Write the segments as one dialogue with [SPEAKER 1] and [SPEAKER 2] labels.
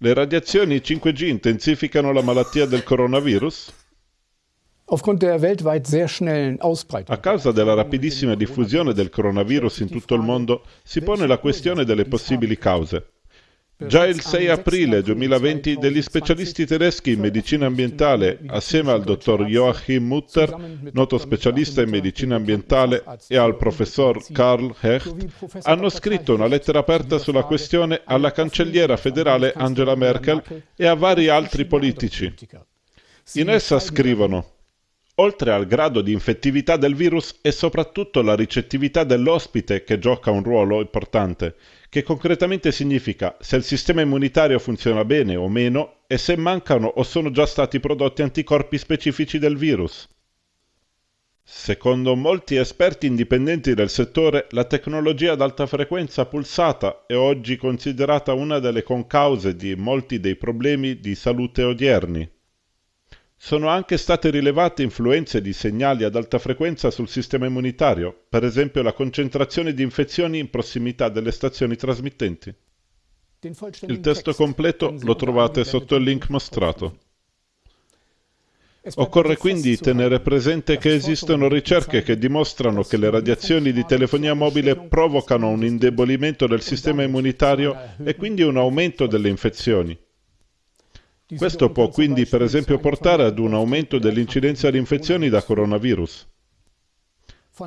[SPEAKER 1] Le radiazioni 5G intensificano la malattia del coronavirus? A causa della rapidissima diffusione del coronavirus in tutto il mondo, si pone la questione delle possibili cause. Già il 6 aprile 2020 degli specialisti tedeschi in medicina ambientale, assieme al dottor Joachim Mutter, noto specialista in medicina ambientale, e al professor Karl Hecht, hanno scritto una lettera aperta sulla questione alla cancelliera federale Angela Merkel e a vari altri politici. In essa scrivono Oltre al grado di infettività del virus è soprattutto la ricettività dell'ospite che gioca un ruolo importante, che concretamente significa se il sistema immunitario funziona bene o meno e se mancano o sono già stati prodotti anticorpi specifici del virus. Secondo molti esperti indipendenti del settore, la tecnologia ad alta frequenza pulsata è oggi considerata una delle concause di molti dei problemi di salute odierni. Sono anche state rilevate influenze di segnali ad alta frequenza sul sistema immunitario, per esempio la concentrazione di infezioni in prossimità delle stazioni trasmittenti. Il testo completo lo trovate sotto il link mostrato. Occorre quindi tenere presente che esistono ricerche che dimostrano che le radiazioni di telefonia mobile provocano un indebolimento del sistema immunitario e quindi un aumento delle infezioni. Questo può quindi per esempio portare ad un aumento dell'incidenza di infezioni da coronavirus.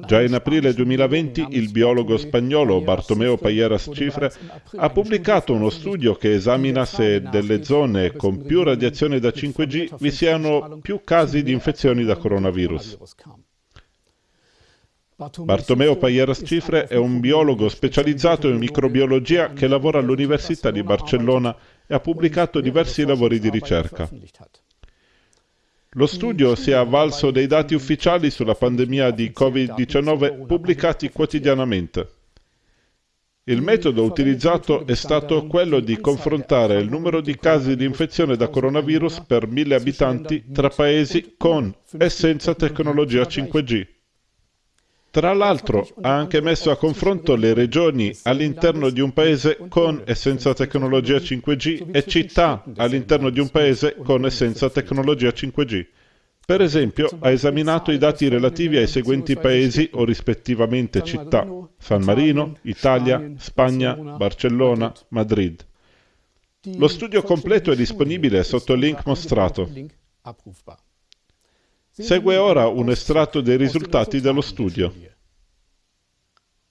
[SPEAKER 1] Già in aprile 2020 il biologo spagnolo Bartomeo Payeras Cifre ha pubblicato uno studio che esamina se nelle zone con più radiazione da 5G vi siano più casi di infezioni da coronavirus. Bartomeo Payeras Cifre è un biologo specializzato in microbiologia che lavora all'Università di Barcellona e ha pubblicato diversi lavori di ricerca. Lo studio si è avvalso dei dati ufficiali sulla pandemia di Covid-19 pubblicati quotidianamente. Il metodo utilizzato è stato quello di confrontare il numero di casi di infezione da coronavirus per mille abitanti tra paesi con e senza tecnologia 5G. Tra l'altro ha anche messo a confronto le regioni all'interno di un paese con e senza tecnologia 5G e città all'interno di un paese con e senza tecnologia 5G. Per esempio, ha esaminato i dati relativi ai seguenti paesi o rispettivamente città: San Marino, Italia, Spagna, Barcellona, Madrid. Lo studio completo è disponibile sotto il link mostrato. Segue ora un estratto dei risultati dello studio.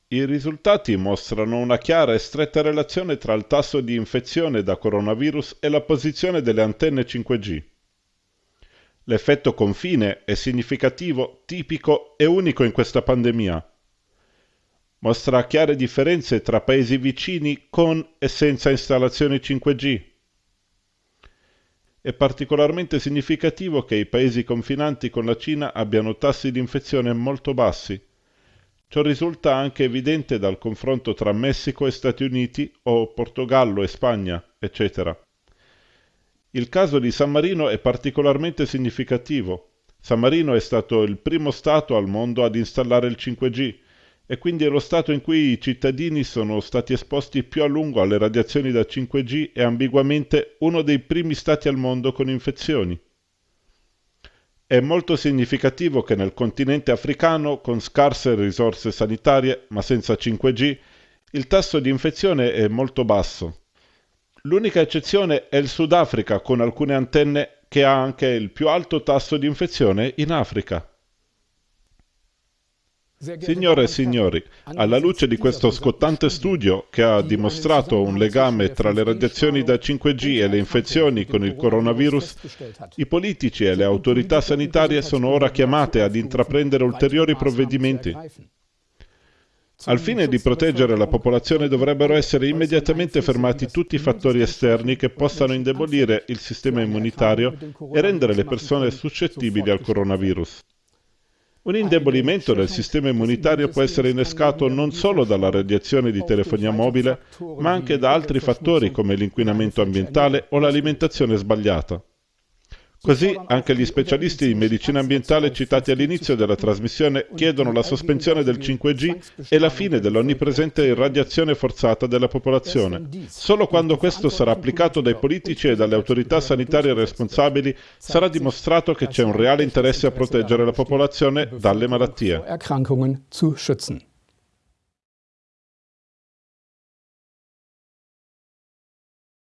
[SPEAKER 1] I risultati mostrano una chiara e stretta relazione tra il tasso di infezione da coronavirus e la posizione delle antenne 5G. L'effetto confine è significativo, tipico e unico in questa pandemia. Mostra chiare differenze tra paesi vicini con e senza installazioni 5G è particolarmente significativo che i paesi confinanti con la Cina abbiano tassi di infezione molto bassi. Ciò risulta anche evidente dal confronto tra Messico e Stati Uniti o Portogallo e Spagna, eccetera. Il caso di San Marino è particolarmente significativo. San Marino è stato il primo Stato al mondo ad installare il 5G e quindi è lo stato in cui i cittadini sono stati esposti più a lungo alle radiazioni da 5G e ambiguamente uno dei primi stati al mondo con infezioni. È molto significativo che nel continente africano, con scarse risorse sanitarie ma senza 5G, il tasso di infezione è molto basso. L'unica eccezione è il Sudafrica con alcune antenne che ha anche il più alto tasso di infezione in Africa. Signore e signori, alla luce di questo scottante studio che ha dimostrato un legame tra le radiazioni da 5G e le infezioni con il coronavirus, i politici e le autorità sanitarie sono ora chiamate ad intraprendere ulteriori provvedimenti. Al fine di proteggere la popolazione dovrebbero essere immediatamente fermati tutti i fattori esterni che possano indebolire il sistema immunitario e rendere le persone suscettibili al coronavirus. Un indebolimento del sistema immunitario può essere innescato non solo dalla radiazione di telefonia mobile, ma anche da altri fattori come l'inquinamento ambientale o l'alimentazione sbagliata. Così anche gli specialisti di medicina ambientale citati all'inizio della trasmissione chiedono la sospensione del 5G e la fine dell'onnipresente irradiazione forzata della popolazione. Solo quando questo sarà applicato dai politici e dalle autorità sanitarie responsabili sarà dimostrato che c'è un reale interesse a proteggere la popolazione dalle malattie.